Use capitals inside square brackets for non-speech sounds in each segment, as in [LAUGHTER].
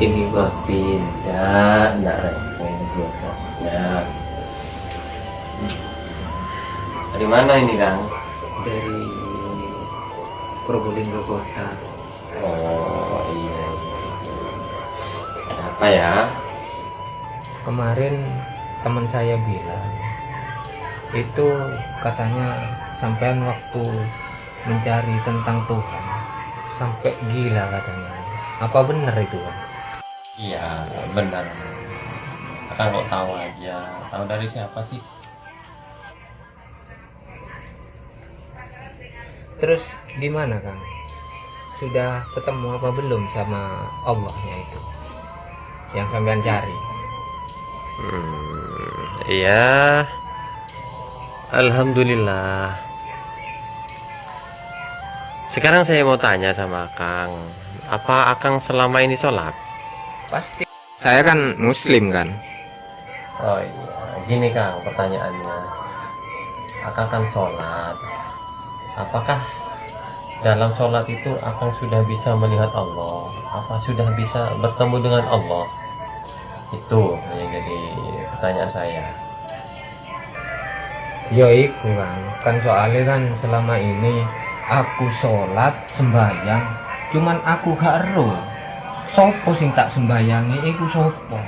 ini batin ya enggak repot ya dari mana ini kang? Dari Probolinggo kota. Oh iya. Ada apa ya? Kemarin teman saya bilang itu katanya sampean waktu mencari tentang Tuhan sampai gila katanya apa benar itu kan iya benar. Akang kok tahu aja. Tahu dari siapa sih? Terus gimana kang? Sudah ketemu apa belum sama Allahnya itu? Yang sampean cari Hmm, iya. Alhamdulillah. Sekarang saya mau tanya sama Kang, apa Akang selama ini sholat? pasti saya kan muslim kan Oh iya, gini Kang pertanyaannya. Akang kan sholat. Apakah dalam sholat itu Akang sudah bisa melihat Allah? Apa sudah bisa bertemu dengan Allah? Itu yang jadi pertanyaan saya. Ya iku kan, kan soalnya kan selama ini aku sholat sembahyang, cuman aku gak ero. Sopo sing tak sembayangi iku sopo.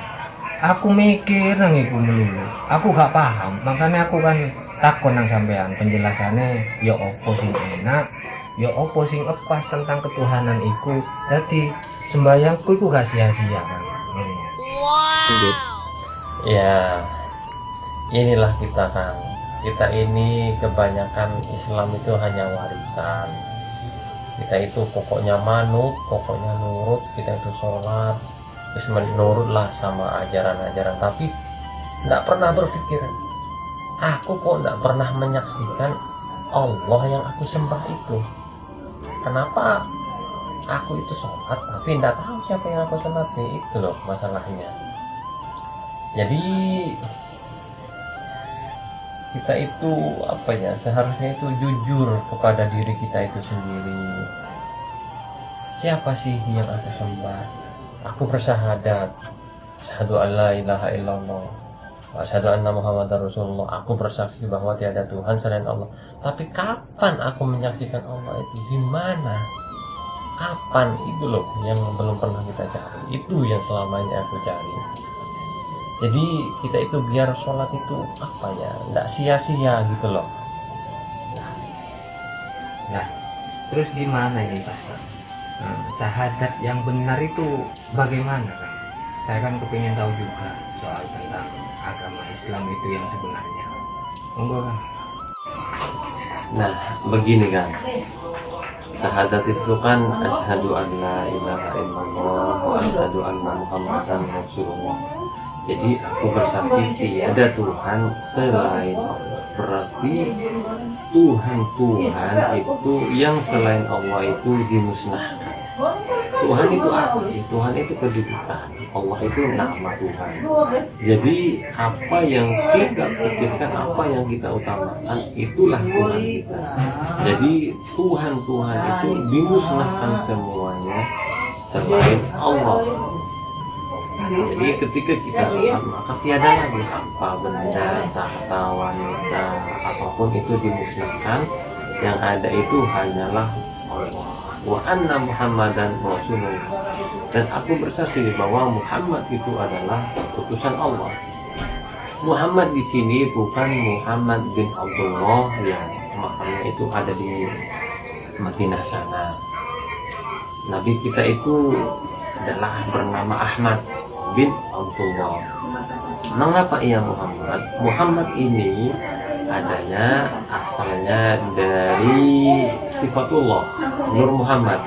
Aku mikir nang iku melulu. Aku gak paham, makanya aku kan takon nang sampean penjelasannya ya opo sing enak, ya opo sing epas tentang ketuhanan iku. Jadi sembayangku iku gak sia-sia kan. Hmm. Ya, inilah kita kan. Kita ini kebanyakan Islam itu hanya warisan. Kita itu pokoknya manut, pokoknya nurut, kita itu sholat, terus menurut lah sama ajaran-ajaran. Tapi tidak pernah berpikir, aku kok tidak pernah menyaksikan Allah yang aku sembah itu. Kenapa aku itu sholat tapi tidak tahu siapa yang aku sembah itu loh masalahnya jadi kita itu apa ya seharusnya itu jujur kepada diri kita itu sendiri. Siapa sih yang aku sembah? Aku bersyahadat syahadu an la ilaha illallah. Syahadu anna muhammadar rasulullah. Aku bersaksi bahwa tiada Tuhan selain Allah. Tapi kapan aku menyaksikan Allah itu? Di mana kapan? Itu loh yang belum pernah kita cari. Itu yang selama ini aku cari jadi kita itu biar sholat itu apa ya nggak sia-sia gitu loh Nah, terus gimana ini Pas Kak? Hmm, syahadat yang benar itu bagaimana kan? Saya kan kepingin tahu juga soal tentang agama Islam itu yang sebenarnya. Monggo kan? nah begini kan syahadat itu kan asyhadu an la ilaha illallah wa asyhadu anna muhammadan rasulullah jadi aku bersaksi tiada Tuhan selain Allah. Berarti Tuhan Tuhan itu yang selain Allah itu dimusnahkan. Tuhan itu apa sih? Tuhan itu kedudukan. Allah itu nama Tuhan. Jadi apa yang kita pikirkan apa yang kita utamakan itulah Tuhan kita. Jadi Tuhan Tuhan itu dimusnahkan semuanya selain Allah jadi ketika kita sholat maka tiada lagi apa benda tahta wanita apa pun itu dimusnahkan. Yang ada itu hanyalah Allah. Wa anna muhammadan rasulullah. Dan aku bersaksi bahwa Muhammad itu adalah utusan Allah. Muhammad di sini bukan Muhammad bin Abdullah yang makamnya itu ada di Madinah sana. Nabi kita itu adalah bernama Ahmad bin Abdullah. Mengapa ia Muhammad. Muhammad ini adanya asalnya dari sifatullah Nur Muhammad.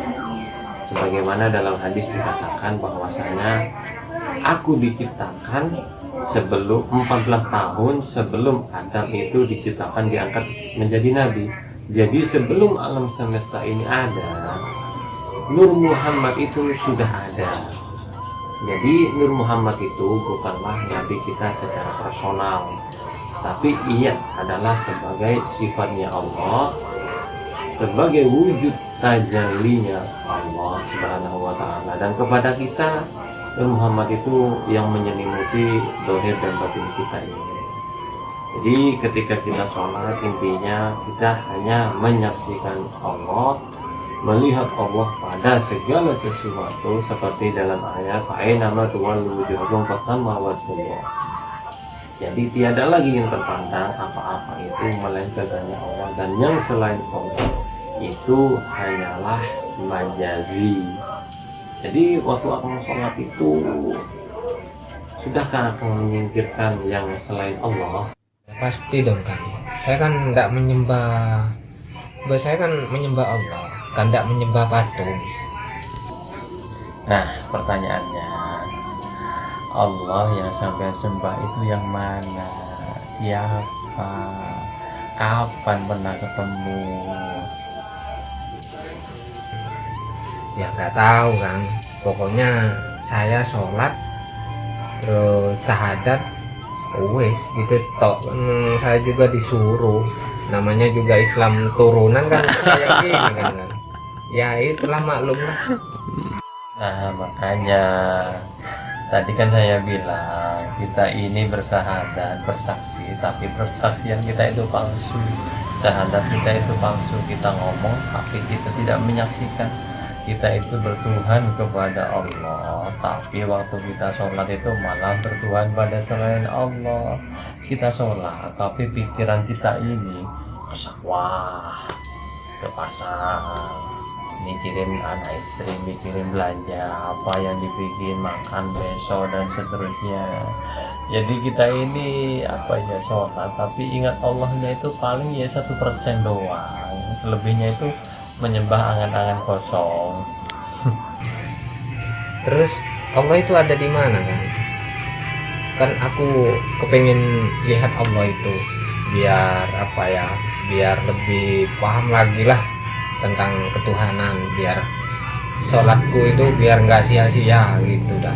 Sebagaimana dalam hadis dikatakan bahwasanya aku diciptakan sebelum 14 tahun sebelum Adam itu diciptakan diangkat menjadi nabi. Jadi sebelum alam semesta ini ada Nur Muhammad itu sudah ada jadi Nur Muhammad itu bukanlah nabi kita secara personal tapi ia adalah sebagai sifatnya Allah sebagai wujud tajallinya Allah Subhanahu wa taala dan kepada kita Nur Muhammad itu yang menyelimuti dohir dan batin kita ini. Jadi ketika kita sholat intinya kita hanya menyaksikan Allah melihat Allah pada segala sesuatu seperti dalam ayat nama tuwallu wujuhakum wajhullah. Jadi tiada lagi yang terpandang apa-apa itu melainkan hanya Allah dan yang selain Allah itu hanyalah majazi. Jadi waktu aku sholat itu sudahkah aku menyingkirkan yang selain Allah? Ya, pasti dong kan. Saya kan nggak menyembah, Bah, saya kan menyembah Allah, kan nggak menyembah patung. Nah, pertanyaannya, Allah yang sampai sembah itu yang mana? Siapa? Kapan pernah ketemu? Ya nggak tahu kan. Pokoknya saya sholat terus syahadat wes gitu tok Hmm, saya juga disuruh namanya juga Islam turunan kan kayak gini kan ya itulah maklum lah Nah, makanya tadi kan saya bilang kita ini bersahadat, bersaksi, tapi persaksian kita itu palsu. Sahadat kita itu palsu. Kita ngomong, tapi kita tidak menyaksikan. Kita itu bertuhan kepada Allah, tapi waktu kita sholat itu malah bertuhan pada selain Allah. Kita sholat, tapi pikiran kita ini ke sawah, ke pasar, mikirin anak istri mikirin belanja apa yang dibikin makan besok dan seterusnya. Jadi kita ini apa ya sholat. Tapi ingat Allahnya itu paling ya satu persen doang. Selebihnya itu menyembah angan-angan kosong. [LAUGHS] Terus Allah itu ada di mana kan? Kan aku kepengen lihat Allah itu biar apa ya biar lebih paham lagi lah tentang ketuhanan biar sholatku itu biar nggak sia-sia gitu dah.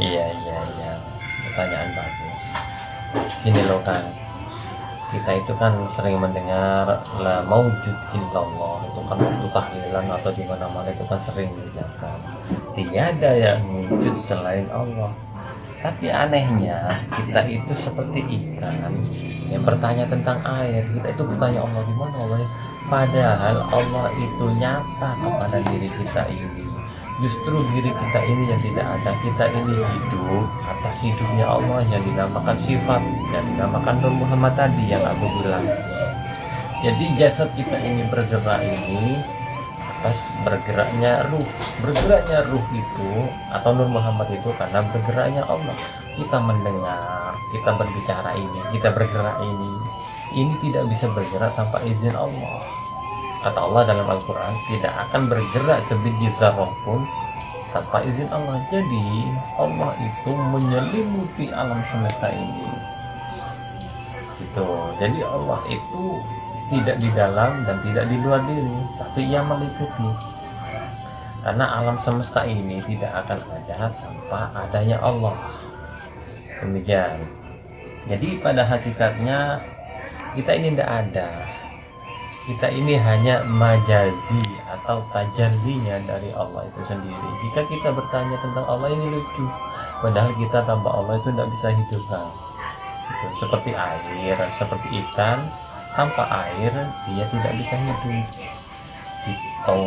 Iya iya iya. Pertanyaan bagus. Gini loh kan kita itu kan sering mendengar la maujud illallah. Itu kan waktu tahlilan atau di mana mana itu kan sering diucapkan. Tiada yang wujud selain Allah. Tapi anehnya kita itu seperti ikan yang bertanya tentang air. Kita itu bertanya Allah di mana Allah padahal Allah itu nyata kepada diri kita ini. Justru diri kita ini yang tidak ada. Kita ini hidup atas hidupnya Allah yang dinamakan sifat yang dinamakan Nur Muhammad tadi yang aku bilang. Jadi jasad kita ini bergerak ini atas bergeraknya ruh. Bergeraknya ruh itu atau Nur Muhammad itu karena bergeraknya Allah. Kita mendengar kita berbicara ini kita bergerak ini ini tidak bisa bergerak tanpa izin Allah. Kata Allah dalam Al-Quran tidak akan bergerak sebiji zarah pun tanpa izin Allah. Jadi Allah itu menyelimuti alam semesta ini. Gitu. Jadi Allah itu tidak di dalam dan tidak di luar diri tapi ia meliputi karena alam semesta ini tidak akan ada tanpa adanya Allah. Demikian. Jadi pada hakikatnya kita ini tidak ada. Kita ini hanya majazi atau tajallinya dari Allah itu sendiri. Jika kita bertanya tentang Allah ini lucu. Padahal kita tanpa Allah itu tidak bisa hidup kan gitu. seperti air seperti ikan tanpa air dia tidak bisa hidup. Gitu.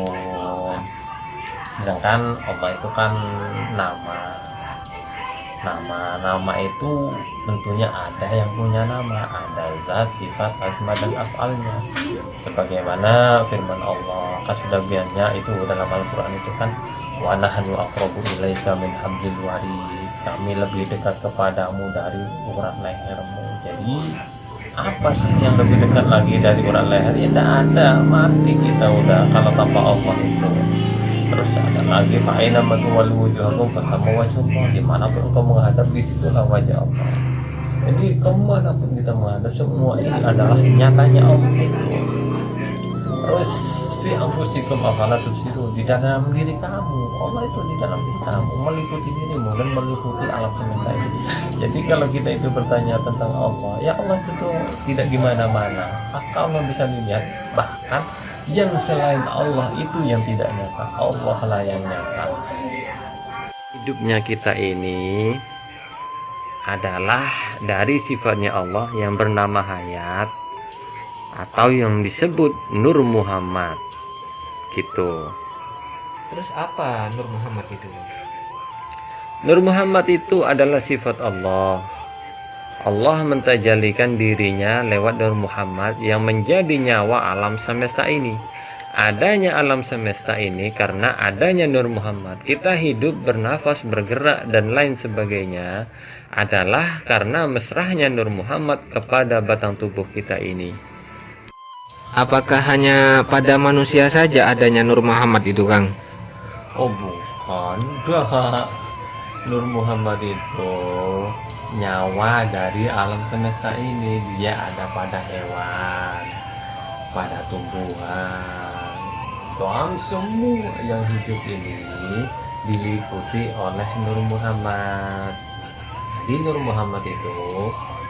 Sedangkan Allah itu kan nama nama-nama itu tentunya ada yang punya nama ada zat sifat asma dan afalnya. Sebagaimana firman Allah kan sudah biarnya itu dalam Al-Quran itu kan wa aqrabu ilaika min hablil warid. Kami lebih dekat kepadamu dari urat lehermu. Jadi apa sih yang lebih dekat lagi dari urat leher? Ya tidak ada. Mati kita udah kalau tanpa Allah itu terus ada lagi fa'ina matuwal wujuhakum fasamu wajhullah di mana pun engkau menghadap di situlah wajah Allah. Jadi ke mana pun kita menghadap semua ini adalah nyatanya Allah. Terus fi anfusikum afala tubsirun di dalam diri kamu. Allah itu di dalam diri kamu meliputi dirimu dan meliputi alam semesta ini. Jadi kalau kita itu bertanya tentang Allah ya Allah itu tidak di mana-mana. Allah bisa dilihat bahkan yang selain Allah itu yang tidak nyata. Allah lah yang nyata. Hidupnya kita ini adalah dari sifatnya Allah yang bernama hayat atau yang disebut Nur Muhammad. Gitu. Terus apa Nur Muhammad itu? Nur Muhammad itu adalah sifat Allah Allah mentajalikan dirinya lewat Nur Muhammad yang menjadi nyawa alam semesta ini adanya alam semesta ini karena adanya Nur Muhammad kita hidup bernafas bergerak dan lain sebagainya adalah karena mesrahnya Nur Muhammad kepada batang tubuh kita ini Apakah hanya pada manusia saja adanya Nur Muhammad itu, Kang? Oh bukan. [LAUGHS] Nur Muhammad itu nyawa dari alam semesta ini. Dia ada pada hewan, pada tumbuhan, dan semua yang hidup ini diliputi oleh Nur Muhammad. Jadi Nur Muhammad itu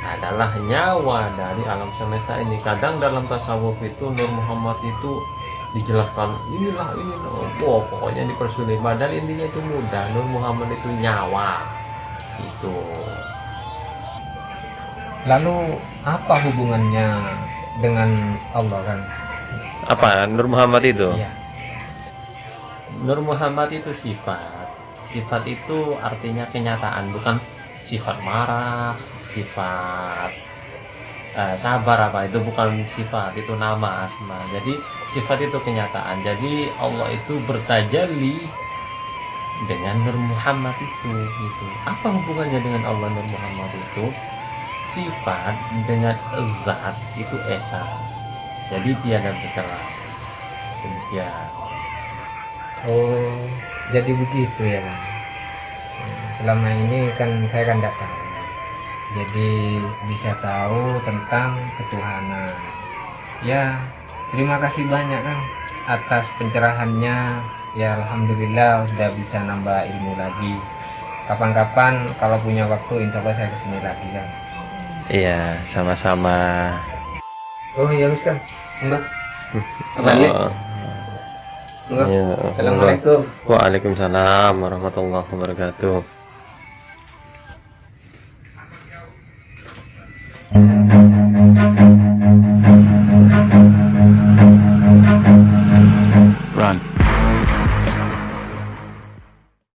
adalah nyawa dari alam semesta ini. Kadang dalam tasawuf itu Nur Muhammad itu dijelaskan inilah ini oh, pokoknya dipersulit padahal intinya itu mudah Nur Muhammad itu nyawa itu Lalu apa hubungannya dengan Allah, Kang? apa? Nur Muhammad itu? Iya. Nur Muhammad itu sifat. Sifat itu artinya kenyataan bukan sifat marah sifat eh, sabar apa itu bukan sifat itu nama asma. Jadi sifat itu kenyataan. Jadi Allah itu bertajalli dengan Nur Muhammad itu gitu. Apa hubungannya dengan Allah Nur Muhammad itu sifat dengan zat itu esa jadi tiada bercerai demikian Oh, jadi begitu ya. Nah, Selama ini kan saya kan tidak tahu. Jadi bisa tahu tentang ketuhanan. Ya, terima kasih banyak, Kang, atas pencerahannya. Ya, alhamdulillah sudah bisa nambah ilmu lagi. Kapan-kapan kalau punya waktu, insya Allah saya ke sini lagi, Kang. Iya sama-sama Oh iya, Kang. Mbak. Balik. Oh, Mbak. iya. Assalamualaikum. Waalaikumsalam warahmatullahi wabarakatuh